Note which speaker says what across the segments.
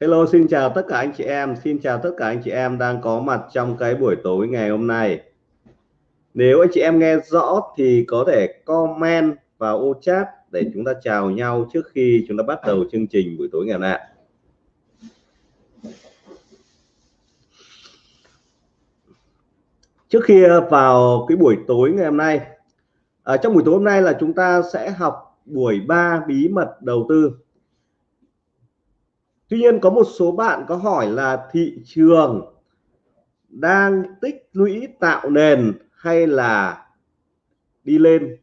Speaker 1: Hello, xin chào tất cả anh chị em. Xin chào tất cả anh chị em đang có mặt trong cái buổi tối ngày hôm nay. Nếu anh chị em nghe rõ thì có thể comment vào ô chat để chúng ta chào nhau trước khi chúng ta bắt đầu chương trình buổi tối ngày hôm nay. Trước khi vào cái buổi tối ngày hôm nay, ở trong buổi tối hôm nay là chúng ta sẽ học buổi 3 bí mật đầu tư. Tuy nhiên có một số bạn có hỏi là thị trường đang tích lũy tạo nền hay là đi lên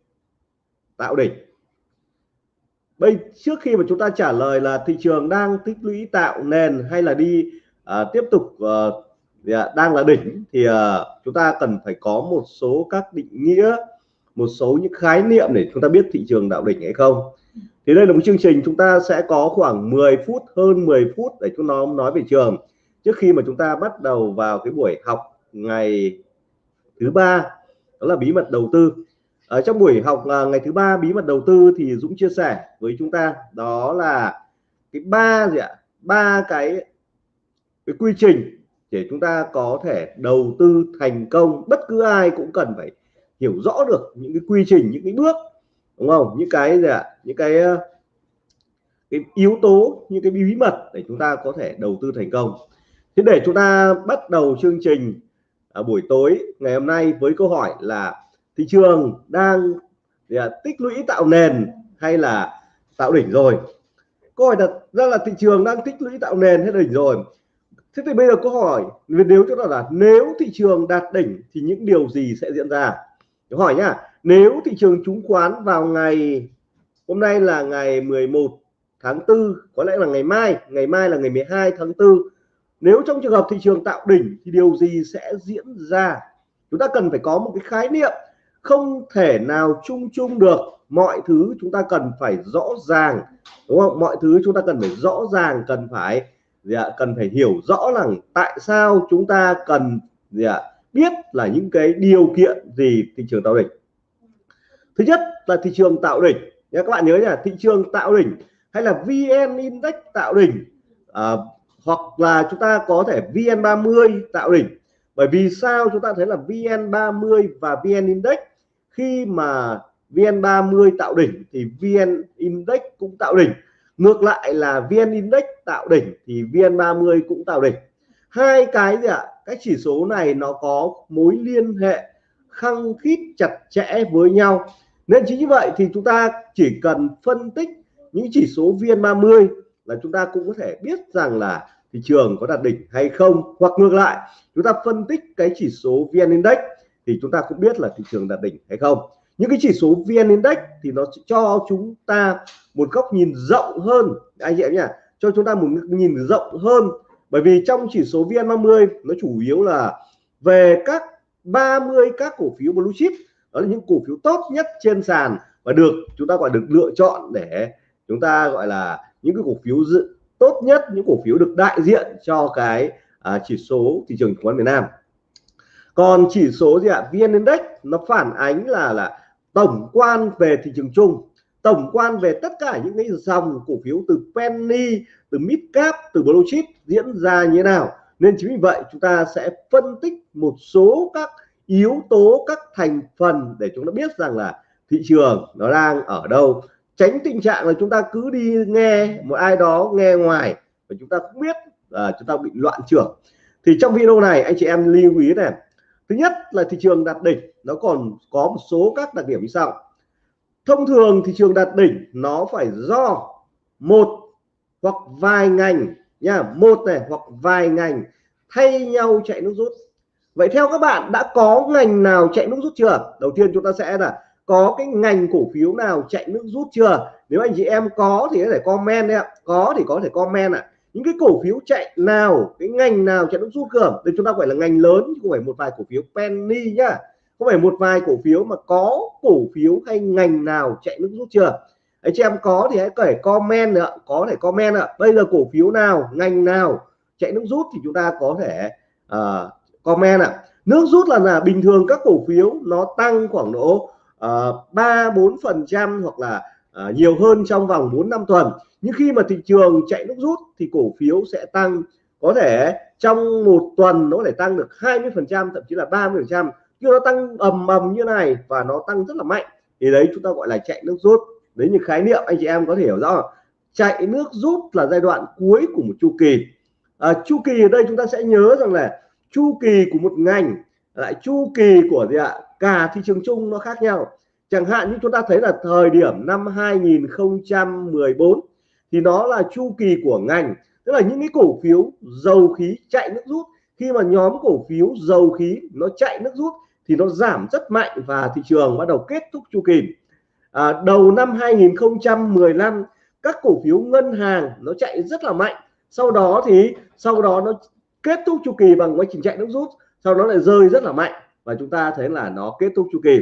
Speaker 1: tạo đỉnh? Bây trước khi mà chúng ta trả lời là thị trường đang tích lũy tạo nền hay là đi uh, tiếp tục uh, đang là đỉnh thì uh, chúng ta cần phải có một số các định nghĩa một số những khái niệm để chúng ta biết thị trường tạo đỉnh hay không thì đây là một chương trình chúng ta sẽ có khoảng 10 phút, hơn 10 phút để chúng nó nói về trường. Trước khi mà chúng ta bắt đầu vào cái buổi học ngày thứ ba, đó là bí mật đầu tư. Ở trong buổi học à, ngày thứ ba bí mật đầu tư thì Dũng chia sẻ với chúng ta, đó là cái ba gì ạ? Ba cái cái quy trình để chúng ta có thể đầu tư thành công. Bất cứ ai cũng cần phải hiểu rõ được những cái quy trình, những cái bước, đúng không? Những cái gì ạ? Những cái ờ, cái yếu tố những cái bí mật để chúng ta có thể đầu tư thành công. Thế để chúng ta bắt đầu chương trình ở buổi tối ngày hôm nay với câu hỏi là thị trường đang à, tích lũy tạo nền hay là tạo đỉnh rồi? Câu hỏi đặt ra là thị trường đang tích lũy tạo nền hay đỉnh rồi? Thế thì bây giờ câu hỏi nếu chúng ta là nếu thị trường đạt đỉnh thì những điều gì sẽ diễn ra? Câu hỏi nhá nếu thị trường chứng khoán vào ngày hôm nay là ngày 11 tháng 4 có lẽ là ngày mai ngày mai là ngày 12 tháng 4 nếu trong trường hợp thị trường tạo đỉnh thì điều gì sẽ diễn ra? Chúng ta cần phải có một cái khái niệm không thể nào chung chung được. Mọi thứ chúng ta cần phải rõ ràng, đúng không? Mọi thứ chúng ta cần phải rõ ràng, cần phải, gì ạ, cần phải hiểu rõ rằng tại sao chúng ta cần, gì ạ, biết là những cái điều kiện gì thị trường tạo đỉnh. Thứ nhất là thị trường tạo đỉnh các bạn nhớ là thị trường tạo đỉnh hay là VN Index tạo đỉnh à, hoặc là chúng ta có thể VN30 tạo đỉnh. Bởi vì sao chúng ta thấy là VN30 và VN Index khi mà VN30 tạo đỉnh thì VN Index cũng tạo đỉnh. Ngược lại là VN Index tạo đỉnh thì VN30 cũng tạo đỉnh. Hai cái gì ạ? Các chỉ số này nó có mối liên hệ khăng khít chặt chẽ với nhau nên chính như vậy thì chúng ta chỉ cần phân tích những chỉ số VN30 là chúng ta cũng có thể biết rằng là thị trường có đạt đỉnh hay không. Hoặc ngược lại, chúng ta phân tích cái chỉ số VN Index thì chúng ta cũng biết là thị trường đạt đỉnh hay không. Những cái chỉ số VN Index thì nó cho chúng ta một góc nhìn rộng hơn. Anh chị em nhỉ cho chúng ta một nhìn rộng hơn. Bởi vì trong chỉ số VN30 nó chủ yếu là về các 30 các cổ phiếu blue chip đó là những cổ phiếu tốt nhất trên sàn và được chúng ta gọi được lựa chọn để chúng ta gọi là những cái cổ phiếu dự tốt nhất những cổ phiếu được đại diện cho cái à, chỉ số thị trường chứng khoán Việt Nam. Còn chỉ số gì ạ? VN Index nó phản ánh là là tổng quan về thị trường chung tổng quan về tất cả những cái dòng cổ phiếu từ penny từ mid cap từ blue chip diễn ra như thế nào. Nên chính vì vậy chúng ta sẽ phân tích một số các yếu tố các thành phần để chúng ta biết rằng là thị trường nó đang ở đâu. Tránh tình trạng là chúng ta cứ đi nghe một ai đó nghe ngoài và chúng ta không biết là chúng ta bị loạn trưởng. Thì trong video này, anh chị em lưu ý này. Thứ nhất là thị trường đạt đỉnh, nó còn có một số các đặc điểm như sau. Thông thường thị trường đạt đỉnh, nó phải do một hoặc vài ngành nha, một này hoặc vài ngành thay nhau chạy nước rút vậy theo các bạn đã có ngành nào chạy nước rút chưa? Đầu tiên chúng ta sẽ là có cái ngành cổ phiếu nào chạy nước rút chưa? Nếu anh chị em có thì có thể comment đấy ạ. Có thì có thể comment ạ. Những cái cổ phiếu chạy nào cái ngành nào chạy nước rút cơ? Thì chúng ta gọi là ngành lớn chứ không phải một vài cổ phiếu penny nhá. Không phải một vài cổ phiếu mà có cổ phiếu hay ngành nào chạy nước rút chưa? Anh chị em có thì hãy kể comment nữa có thể comment ạ. Bây giờ cổ phiếu nào ngành nào chạy nước rút thì chúng ta có thể uh, comment ạ. Nước rút là là bình thường các cổ phiếu nó tăng khoảng độ ờ, ba bốn phần trăm hoặc là uh, nhiều hơn trong vòng 4 năm tuần. Nhưng khi mà thị trường chạy nước rút thì cổ phiếu sẽ tăng có thể trong một tuần nó để tăng được 20 phần trăm thậm chí là 30 phần trăm. Nhưng nó tăng ầm ầm như này và nó tăng rất là mạnh thì đấy chúng ta gọi là chạy nước rút. Đấy những khái niệm anh chị em có thể hiểu rõ chạy nước rút là giai đoạn cuối của một chu kỳ. À, chu kỳ ở đây chúng ta sẽ nhớ rằng là chu kỳ của một ngành lại chu kỳ của gì ạ? Cả thị trường chung nó khác nhau. Chẳng hạn như chúng ta thấy là thời điểm năm 2014 thì nó là chu kỳ của ngành. Tức là những cái cổ phiếu dầu khí chạy nước rút. Khi mà nhóm cổ phiếu dầu khí nó chạy nước rút thì nó giảm rất mạnh và thị trường bắt đầu kết thúc chu kỳ. À, đầu năm 2015 các cổ phiếu ngân hàng nó chạy rất là mạnh. Sau đó thì sau đó nó kết thúc chu kỳ bằng quá trình chạy nước rút sau đó lại rơi rất là mạnh và chúng ta thấy là nó kết thúc chu kỳ.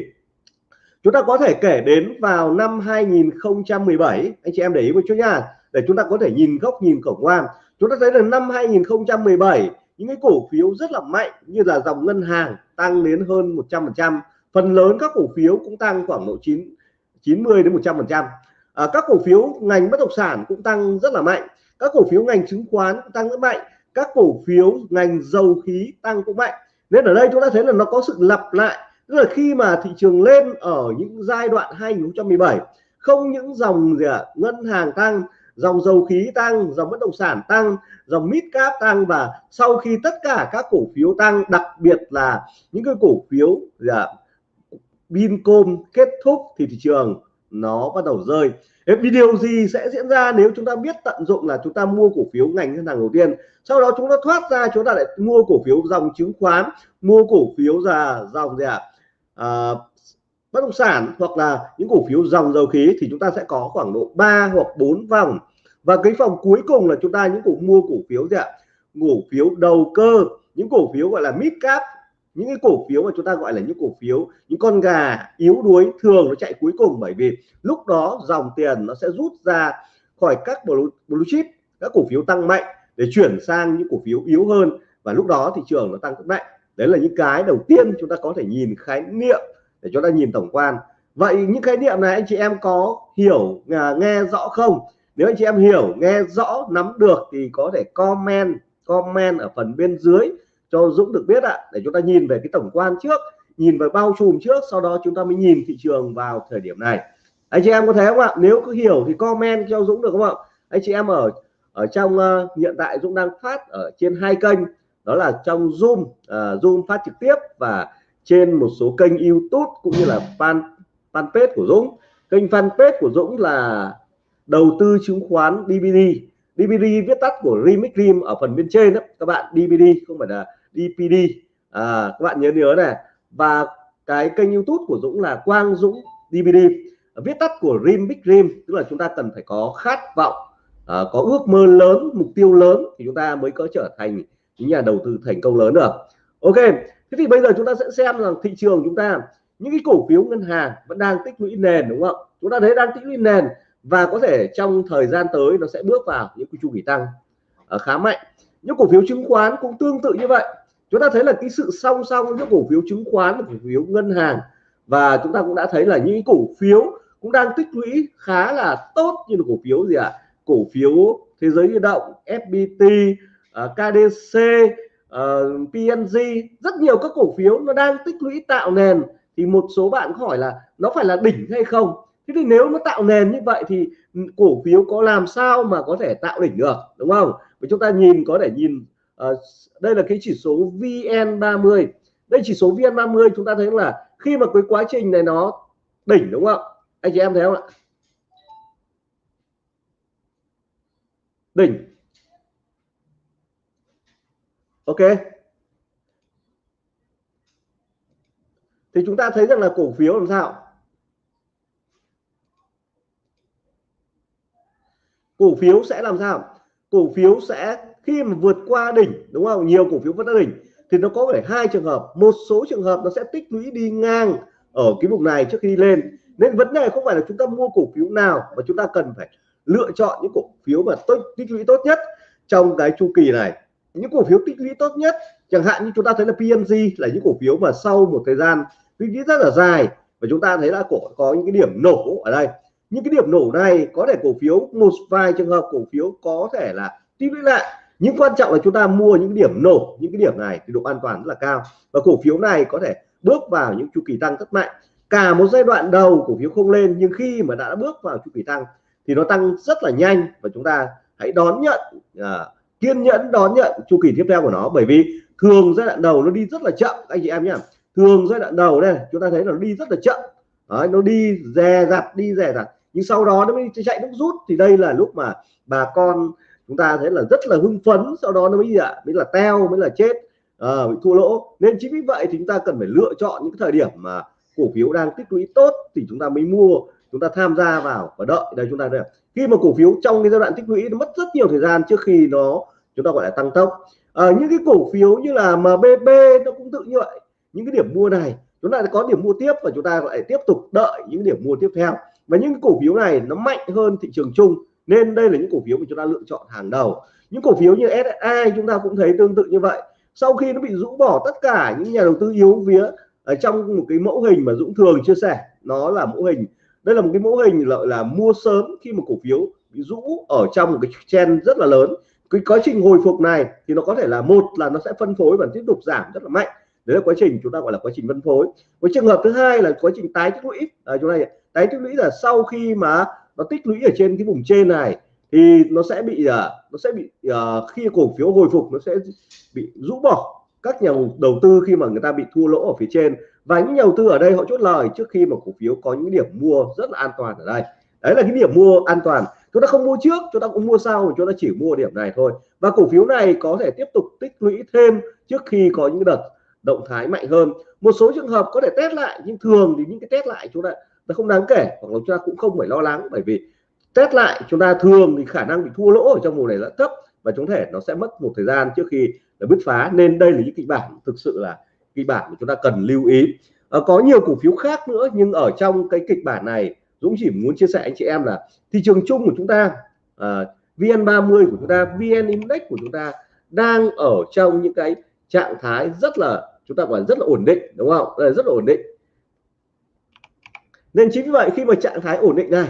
Speaker 1: Chúng ta có thể kể đến vào năm 2017 anh chị em để ý một chút nha để chúng ta có thể nhìn góc nhìn khổng quan chúng ta thấy là năm 2017 những cái cổ phiếu rất là mạnh như là dòng ngân hàng tăng đến hơn 100% phần lớn các cổ phiếu cũng tăng khoảng độ 9 90 đến 100% à, các cổ phiếu ngành bất động sản cũng tăng rất là mạnh các cổ phiếu ngành chứng khoán cũng tăng rất mạnh các cổ phiếu ngành dầu khí tăng cũng mạnh. Nên ở đây chúng ta thấy là nó có sự lặp lại. Tức là khi mà thị trường lên ở những giai đoạn 2017 không những dòng gì ạ à, ngân hàng tăng dòng dầu khí tăng dòng bất động sản tăng dòng mid cap tăng và sau khi tất cả các cổ phiếu tăng đặc biệt là những cái cổ phiếu gì ạ à, Vincom kết thúc thì thị trường nó bắt đầu rơi. Vì điều gì sẽ diễn ra nếu chúng ta biết tận dụng là chúng ta mua cổ phiếu ngành ngân hàng đầu tiên? Sau đó chúng ta thoát ra chúng ta lại mua cổ phiếu dòng chứng khoán mua cổ phiếu là dòng gì ạ? À, bất động sản hoặc là những cổ phiếu dòng dầu khí thì chúng ta sẽ có khoảng độ 3 hoặc 4 vòng. Và cái vòng cuối cùng là chúng ta những cổ mua cổ phiếu gì ạ? Cổ phiếu đầu cơ những cổ phiếu gọi là mid cap những cái cổ phiếu mà chúng ta gọi là những cổ phiếu những con gà yếu đuối thường nó chạy cuối cùng bởi vì lúc đó dòng tiền nó sẽ rút ra khỏi các blue, blue chip các cổ phiếu tăng mạnh để chuyển sang những cổ phiếu yếu hơn và lúc đó thị trường nó tăng rất mạnh. Đấy là những cái đầu tiên chúng ta có thể nhìn khái niệm để chúng ta nhìn tổng quan. Vậy những khái niệm này anh chị em có hiểu à, nghe rõ không? Nếu anh chị em hiểu nghe rõ nắm được thì có thể comment comment ở phần bên dưới cho Dũng được biết ạ để chúng ta nhìn về cái tổng quan trước nhìn về bao trùm trước sau đó chúng ta mới nhìn thị trường vào thời điểm này. Anh chị em có thấy không ạ? Nếu có hiểu thì comment cho Dũng được không ạ? Anh chị em ở ở trong uh, hiện tại Dũng đang phát ở trên hai kênh đó là trong Zoom uh, Zoom phát trực tiếp và trên một số kênh YouTube cũng như là fan fanpage của Dũng. Kênh fanpage của Dũng là đầu tư chứng khoán DVD DVD viết tắt của Remix Dream ở phần bên trên đó. Các bạn DVD không phải là DPD à, các bạn nhớ nhớ này. Và cái kênh YouTube của Dũng là Quang Dũng DVD viết tắt của Dream Big Dream, tức là chúng ta cần phải có khát vọng à, có ước mơ lớn mục tiêu lớn thì chúng ta mới có trở thành những nhà đầu tư thành công lớn được. Ok thế thì bây giờ chúng ta sẽ xem rằng thị trường chúng ta những cái cổ phiếu ngân hàng vẫn đang tích lũy nền đúng không? Chúng ta thấy đang tích lũy nền và có thể trong thời gian tới nó sẽ bước vào những cái chu kỳ tăng à, khá mạnh. Những cổ phiếu chứng khoán cũng tương tự như vậy chúng ta thấy là cái sự song song giữa cổ phiếu chứng khoán và cổ phiếu ngân hàng và chúng ta cũng đã thấy là những cổ phiếu cũng đang tích lũy khá là tốt như là cổ phiếu gì ạ? À? cổ phiếu thế giới di động FPT uh, ờ, KDC uh, ờ, PNG rất nhiều các cổ phiếu nó đang tích lũy tạo nền. Thì một số bạn hỏi là nó phải là đỉnh hay không? Thế thì nếu nó tạo nền như vậy thì cổ phiếu có làm sao mà có thể tạo đỉnh được đúng không? Và chúng ta nhìn có thể nhìn uh, đây là cái chỉ số VN30 đây chỉ số VN30 chúng ta thấy là khi mà cái quá trình này nó đỉnh đúng không? Ạ anh chị em thấy không ạ? Đỉnh. Ok. Thì chúng ta thấy rằng là cổ phiếu làm sao? Cổ phiếu sẽ làm sao? Cổ phiếu sẽ khi mà vượt qua đỉnh, đúng không? Nhiều cổ phiếu vượt qua đỉnh, thì nó có thể hai trường hợp. Một số trường hợp nó sẽ tích lũy đi ngang ở cái vùng này trước khi đi lên. Nên vấn đề không phải là chúng ta mua cổ phiếu nào, mà chúng ta cần phải lựa chọn những cổ phiếu mà tốt, tích lũy tốt nhất trong cái chu kỳ này. Những cổ phiếu tích lũy tốt nhất, chẳng hạn như chúng ta thấy là PNG là những cổ phiếu mà sau một thời gian tích lũy rất là dài, và chúng ta thấy là cổ, có những cái điểm nổ ở đây. Những cái điểm nổ này có thể cổ phiếu, một vài trường hợp cổ phiếu có thể là tích lũy lại nhưng quan trọng là chúng ta mua những điểm nổ những cái điểm này thì độ an toàn rất là cao. Và cổ phiếu này có thể bước vào những chu kỳ tăng rất mạnh. Cả một giai đoạn đầu cổ phiếu không lên nhưng khi mà đã bước vào chu kỳ tăng thì nó tăng rất là nhanh. Và chúng ta hãy đón nhận à, kiên nhẫn đón nhận chu kỳ tiếp theo của nó. Bởi vì thường giai đoạn đầu nó đi rất là chậm anh chị em nhé thường giai đoạn đầu đây chúng ta thấy nó đi rất là chậm. Đấy, nó đi dè dặt đi dè dặt. Nhưng sau đó nó mới chạy nước rút. Thì đây là lúc mà bà con chúng ta thấy là rất là hưng phấn sau đó nó mới gì ạ? Mới là teo mới là chết à, bị thua lỗ. Nên chính vì vậy thì chúng ta cần phải lựa chọn những thời điểm mà cổ phiếu đang tích lũy tốt thì chúng ta mới mua chúng ta tham gia vào và đợi. Đây chúng ta đây khi mà cổ phiếu trong cái giai đoạn tích lũy nó mất rất nhiều thời gian trước khi nó chúng ta gọi là tăng tốc. À, những cái cổ phiếu như là MBB nó cũng tự như vậy. Những cái điểm mua này chúng ta có điểm mua tiếp và chúng ta lại tiếp tục đợi những điểm mua tiếp theo. Và những cổ phiếu này nó mạnh hơn thị trường chung nên đây là những cổ phiếu mà chúng ta lựa chọn hàng đầu. Những cổ phiếu như SSI chúng ta cũng thấy tương tự như vậy. Sau khi nó bị rũ bỏ tất cả những nhà đầu tư yếu vía ở trong một cái mẫu hình mà Dũng thường chia sẻ nó là mẫu hình. Đây là một cái mẫu hình lợi là mua sớm khi một cổ phiếu bị rũ ở trong một cái trend rất là lớn. Cái quá trình hồi phục này thì nó có thể là một là nó sẽ phân phối và tiếp tục giảm rất là mạnh. Đấy là quá trình chúng ta gọi là quá trình phân phối. Với trường hợp thứ hai là quá trình tái tích lũy. À, chúng ta tái tích lũy là sau khi mà nó tích lũy ở trên cái vùng trên này thì nó sẽ bị uh, nó sẽ bị uh, khi cổ phiếu hồi phục nó sẽ bị rũ bỏ. Các nhà đầu tư khi mà người ta bị thua lỗ ở phía trên và những nhà đầu tư ở đây họ chốt lời trước khi mà cổ phiếu có những điểm mua rất là an toàn ở đây. Đấy là cái điểm mua an toàn. Chúng ta không mua trước chúng ta cũng mua sau chúng ta chỉ mua điểm này thôi. Và cổ phiếu này có thể tiếp tục tích lũy thêm trước khi có những đợt động thái mạnh hơn. Một số trường hợp có thể test lại nhưng thường thì những cái test lại chúng ta nó không đáng kể hoặc là chúng ta cũng không phải lo lắng bởi vì test lại chúng ta thường thì khả năng bị thua lỗ ở trong vùng này là thấp và chúng thể nó sẽ mất một thời gian trước khi là bứt phá. Nên đây là những kịch bản thực sự là kịch bản mà chúng ta cần lưu ý. À, có nhiều cổ phiếu khác nữa nhưng ở trong cái kịch bản này Dũng chỉ muốn chia sẻ anh chị em là thị trường chung của chúng ta à, VN30 của chúng ta VN Index của chúng ta đang ở trong những cái trạng thái rất là chúng ta gọi rất là ổn định đúng không? Rất là ổn định nên chính vì vậy khi mà trạng thái ổn định này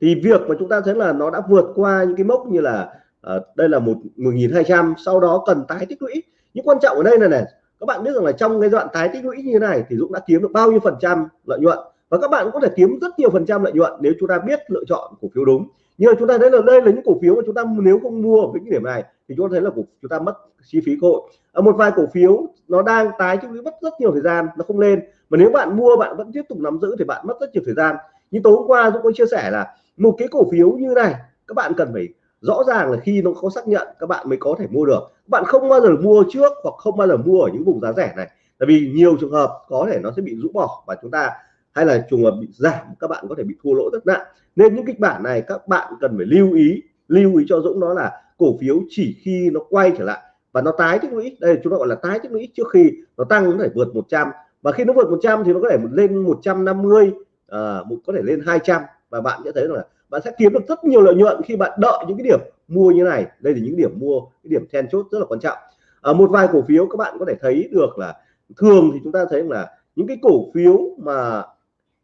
Speaker 1: thì việc mà chúng ta thấy là nó đã vượt qua những cái mốc như là uh, đây là một 1200 sau đó cần tái tích lũy. Nhưng quan trọng ở đây là này các bạn biết rằng là trong cái đoạn tái tích lũy như thế này thì Dũng đã kiếm được bao nhiêu phần trăm lợi nhuận? Và các bạn có thể kiếm rất nhiều phần trăm lợi nhuận nếu chúng ta biết lựa chọn cổ phiếu đúng nhưng mà chúng ta thấy là đây là những cổ phiếu mà chúng ta nếu không mua ở cái điểm này thì chúng ta thấy là cổ, chúng ta mất chi phí cơ hội. Ở một vài cổ phiếu nó đang tái tích lũy mất rất nhiều thời gian nó không lên. Mà nếu bạn mua bạn vẫn tiếp tục nắm giữ thì bạn mất rất nhiều thời gian. Như tối hôm qua tôi có chia sẻ là một cái cổ phiếu như này các bạn cần phải rõ ràng là khi nó có xác nhận các bạn mới có thể mua được. Các bạn không bao giờ mua trước hoặc không bao giờ mua ở những vùng giá rẻ này. Tại vì nhiều trường hợp có thể nó sẽ bị rũ bỏ và chúng ta hay là trùng hợp bị giảm các bạn có thể bị thua lỗ rất nặng. Nên những kịch bản này các bạn cần phải lưu ý lưu ý cho Dũng đó là cổ phiếu chỉ khi nó quay trở lại. Và nó tái tích lũy đây chúng ta gọi là tái tích lũy trước khi nó tăng nó phải vượt 100 và khi nó vượt 100 thì nó có thể lên 150 à, một có thể lên 200 và bạn sẽ thấy là bạn sẽ kiếm được rất nhiều lợi nhuận khi bạn đợi những cái điểm mua như này. Đây là những điểm mua cái điểm then chốt rất là quan trọng. Ở một vài cổ phiếu các bạn có thể thấy được là thường thì chúng ta thấy là những cái cổ phiếu mà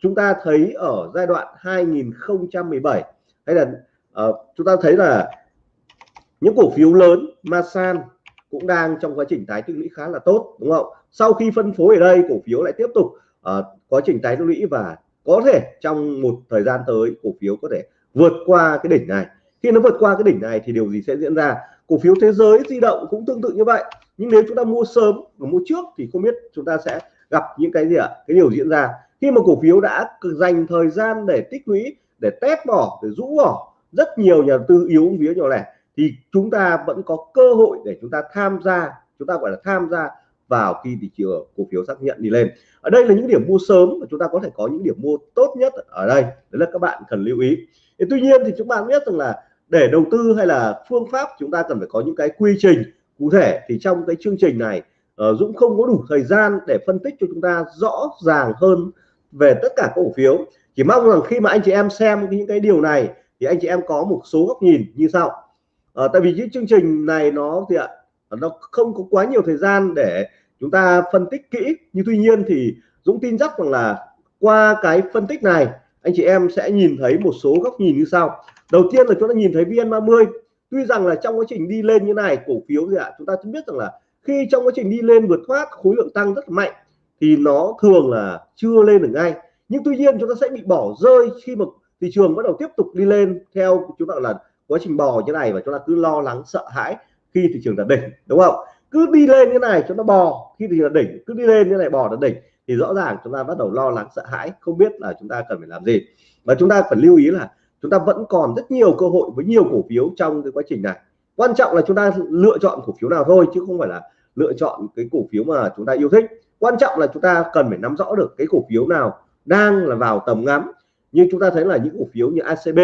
Speaker 1: chúng ta thấy ở giai đoạn 2017 hay là uh, chúng ta thấy là những cổ phiếu lớn Masan cũng đang trong quá trình tái tích lũy khá là tốt đúng không? Sau khi phân phối ở đây cổ phiếu lại tiếp tục uh, quá trình tái tích lũy và có thể trong một thời gian tới cổ phiếu có thể vượt qua cái đỉnh này. Khi nó vượt qua cái đỉnh này thì điều gì sẽ diễn ra? Cổ phiếu thế giới di động cũng tương tự như vậy nhưng nếu chúng ta mua sớm và mua trước thì không biết chúng ta sẽ gặp những cái gì ạ? Cái điều diễn ra khi mà cổ phiếu đã dành thời gian để tích lũy, để test bỏ, để rũ bỏ rất nhiều nhà đầu tư yếu vía nhỏ lẻ, thì chúng ta vẫn có cơ hội để chúng ta tham gia, chúng ta gọi là tham gia vào khi thị trường cổ phiếu xác nhận đi lên. Ở đây là những điểm mua sớm mà chúng ta có thể có những điểm mua tốt nhất ở đây. Đấy là các bạn cần lưu ý. Thì tuy nhiên thì chúng bạn biết rằng là để đầu tư hay là phương pháp, chúng ta cần phải có những cái quy trình cụ thể. Thì trong cái chương trình này ờ, Dũng không có đủ thời gian để phân tích cho chúng ta rõ ràng hơn về tất cả cổ phiếu. Chỉ mong rằng khi mà anh chị em xem những cái điều này thì anh chị em có một số góc nhìn như sau. À, tại vì những chương trình này nó thì ạ? Ờ, nó không có quá nhiều thời gian để chúng ta phân tích kỹ. Nhưng tuy nhiên thì Dũng tin chắc rằng là qua cái phân tích này anh chị em sẽ nhìn thấy một số góc nhìn như sau. Đầu tiên là chúng ta nhìn thấy VN30. Tuy rằng là trong quá trình đi lên như này cổ phiếu gì ạ? Chúng ta cũng biết rằng là khi trong quá trình đi lên vượt thoát khối lượng tăng rất mạnh thì nó thường là chưa lên được ngay. Nhưng tuy nhiên chúng ta sẽ bị bỏ rơi khi mà thị trường bắt đầu tiếp tục đi lên theo chúng ta là quá trình bò như này và chúng ta cứ lo lắng, sợ hãi khi thị trường đạt đỉnh, đúng không? Cứ đi lên như này chúng ta bò, khi thị trường đạt đỉnh, cứ đi lên như này bò đạt đỉnh thì rõ ràng chúng ta bắt đầu lo lắng, sợ hãi, không biết là chúng ta cần phải làm gì. Và chúng ta phải lưu ý là chúng ta vẫn còn rất nhiều cơ hội với nhiều cổ phiếu trong cái quá trình này. Quan trọng là chúng ta lựa chọn cổ phiếu nào thôi chứ không phải là lựa chọn cái cổ phiếu mà chúng ta yêu thích. Quan trọng là chúng ta cần phải nắm rõ được cái cổ phiếu nào đang là vào tầm ngắm. Như chúng ta thấy là những cổ phiếu như ACB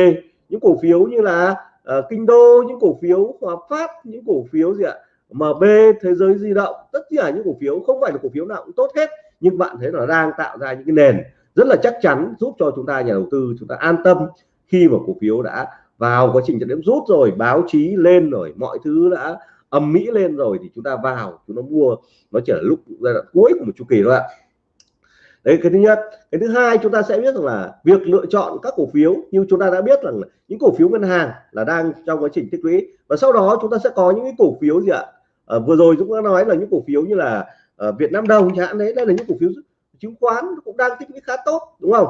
Speaker 1: những cổ phiếu như là uh, Kinh Đô những cổ phiếu Hòa Phát những cổ phiếu gì ạ? MB thế giới di động tất cả những cổ phiếu không phải là cổ phiếu nào cũng tốt hết nhưng bạn thấy là đang tạo ra những cái nền rất là chắc chắn giúp cho chúng ta nhà đầu tư chúng ta an tâm khi mà cổ phiếu đã vào quá trình trận điểm rút rồi báo chí lên rồi mọi thứ đã âm mỹ lên rồi thì chúng ta vào chúng nó mua nó chỉ là lúc giai đoạn cuối của một chu kỳ thôi ạ. Đấy cái thứ nhất. Cái thứ hai chúng ta sẽ biết rằng là việc lựa chọn các cổ phiếu như chúng ta đã biết rằng những cổ phiếu ngân hàng là đang trong quá trình tích lũy. Và sau đó chúng ta sẽ có những cái cổ phiếu gì ạ? À, vừa rồi chúng ta nói là những cổ phiếu như là à, Việt Nam đồng chẳng hạn đấy đây là những cổ phiếu chứng khoán cũng đang tích lũy khá tốt đúng không?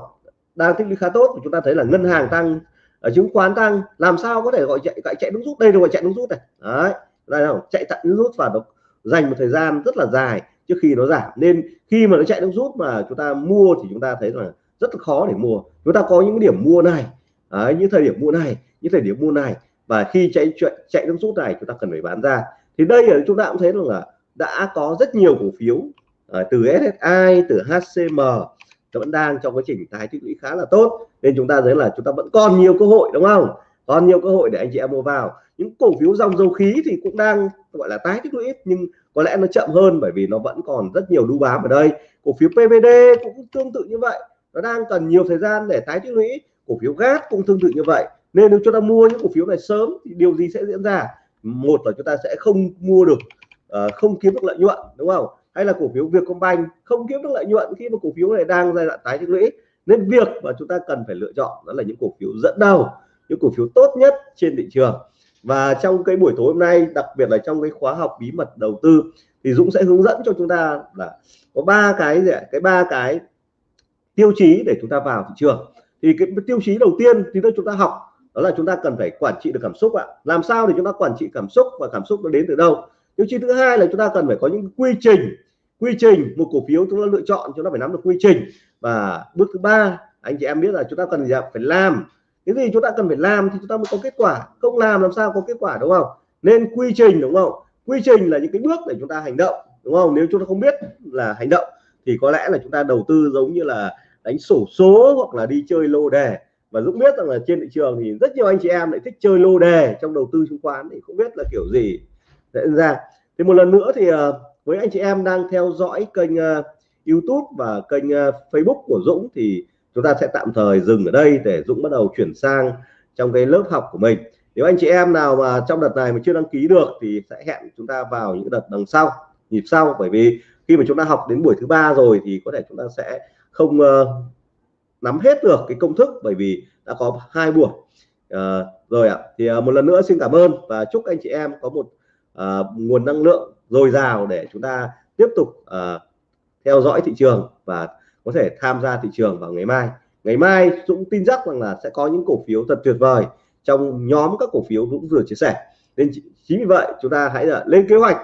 Speaker 1: Đang tích lũy khá tốt chúng ta thấy là ngân hàng tăng ờ, chứng khoán tăng. Làm sao có thể gọi chạy gọi chạy đúng rút? Đây là gọi chạy đúng rút này. Đấy đây không? Chạy tận rút và nó dành một thời gian rất là dài trước khi nó giảm. Nên khi mà nó chạy đúng rút mà chúng ta mua thì chúng ta thấy là rất là khó để mua. Chúng ta có những điểm mua này. Đấy, những thời điểm mua này những thời điểm mua này. Và khi chạy chạy chạy nước rút này chúng ta cần phải bán ra. Thì đây là chúng ta cũng thấy rằng là đã có rất nhiều cổ phiếu ờ, từ SSI từ HCM vẫn đang trong quá trình tái tích lũy khá là tốt. Nên chúng ta thấy là chúng ta vẫn còn nhiều cơ hội đúng không? Còn nhiều cơ hội để anh chị em mua vào những cổ phiếu dòng dầu khí thì cũng đang gọi là tái tích lũy nhưng có lẽ nó chậm hơn bởi vì nó vẫn còn rất nhiều đu bám ở đây. Cổ phiếu PVD cũng tương tự như vậy. Nó đang cần nhiều thời gian để tái tích lũy. Cổ phiếu gas cũng tương tự như vậy. Nên nếu chúng ta mua những cổ phiếu này sớm thì điều gì sẽ diễn ra? Một là chúng ta sẽ không mua được uh, không kiếm được lợi nhuận đúng không? Hay là cổ phiếu Vietcombank không kiếm được lợi nhuận khi mà cổ phiếu này đang giai đoạn tái tích lũy. Nên việc mà chúng ta cần phải lựa chọn đó là những cổ phiếu dẫn đầu những cổ phiếu tốt nhất trên thị trường và trong cái buổi tối hôm nay, đặc biệt là trong cái khóa học bí mật đầu tư, thì Dũng sẽ hướng dẫn cho chúng ta là có ba cái gì ạ? Cái ba cái tiêu chí để chúng ta vào thị trường. Thì cái tiêu chí đầu tiên thì chúng ta học, đó là chúng ta cần phải quản trị được cảm xúc ạ. Làm sao để chúng ta quản trị cảm xúc và cảm xúc nó đến từ đâu? Tiêu chí thứ hai là chúng ta cần phải có những quy trình. Quy trình, một cổ phiếu chúng ta lựa chọn, chúng ta phải nắm được quy trình. Và bước thứ ba, anh chị em biết là chúng ta cần phải làm cái gì chúng ta cần phải làm thì chúng ta mới có kết quả. Không làm làm sao có kết quả, đúng không? Nên quy trình, đúng không? Quy trình là những cái bước để chúng ta hành động, đúng không? Nếu chúng ta không biết là hành động thì có lẽ là chúng ta đầu tư giống như là đánh sổ số hoặc là đi chơi lô đề. Và Dũng biết rằng là trên thị trường thì rất nhiều anh chị em lại thích chơi lô đề trong đầu tư chứng khoán thì không biết là kiểu gì diễn ra. Thì một lần nữa thì ờ, với anh chị em đang theo dõi kênh ờ, YouTube và kênh ờ, Facebook của Dũng thì chúng ta sẽ tạm thời dừng ở đây để Dũng bắt đầu chuyển sang trong cái lớp học của mình. Nếu anh chị em nào mà trong đợt này mà chưa đăng ký được thì sẽ hẹn chúng ta vào những đợt đằng sau nhịp sau. Bởi vì khi mà chúng ta học đến buổi thứ ba rồi thì có thể chúng ta sẽ không uh, nắm hết được cái công thức bởi vì đã có hai buổi. Uh, rồi ạ thì uh, một lần nữa xin cảm ơn và chúc anh chị em có một uh, nguồn năng lượng dồi dào để chúng ta tiếp tục uh, theo dõi thị trường và có thể tham gia thị trường vào ngày mai. Ngày mai, Dũng tin chắc rằng là sẽ có những cổ phiếu thật tuyệt vời trong nhóm các cổ phiếu Dũng vừa chia sẻ. Nên chính vì vậy, chúng ta hãy là lên kế hoạch,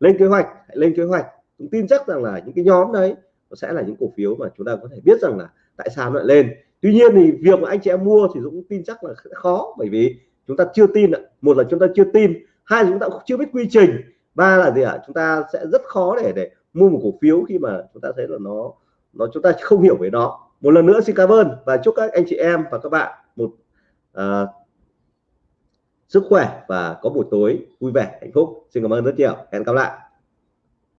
Speaker 1: lên kế hoạch, hãy lên kế hoạch. Dũng tin chắc rằng là những cái nhóm đấy, nó sẽ là những cổ phiếu mà chúng ta có thể biết rằng là tại sao nó lại lên. Tuy nhiên thì việc mà anh chị em mua thì Dũng tin chắc là khó, bởi vì chúng ta chưa tin một là chúng ta chưa tin, hai là chúng ta cũng chưa biết quy trình, ba là gì ạ? Chúng ta sẽ rất khó để để mua một cổ phiếu khi mà chúng ta thấy là nó nó chúng ta không hiểu về nó một lần nữa xin cảm ơn và chúc các anh chị em và các bạn một uh, sức khỏe và có buổi tối vui vẻ hạnh phúc. Xin cảm ơn rất nhiều. Hẹn gặp lại.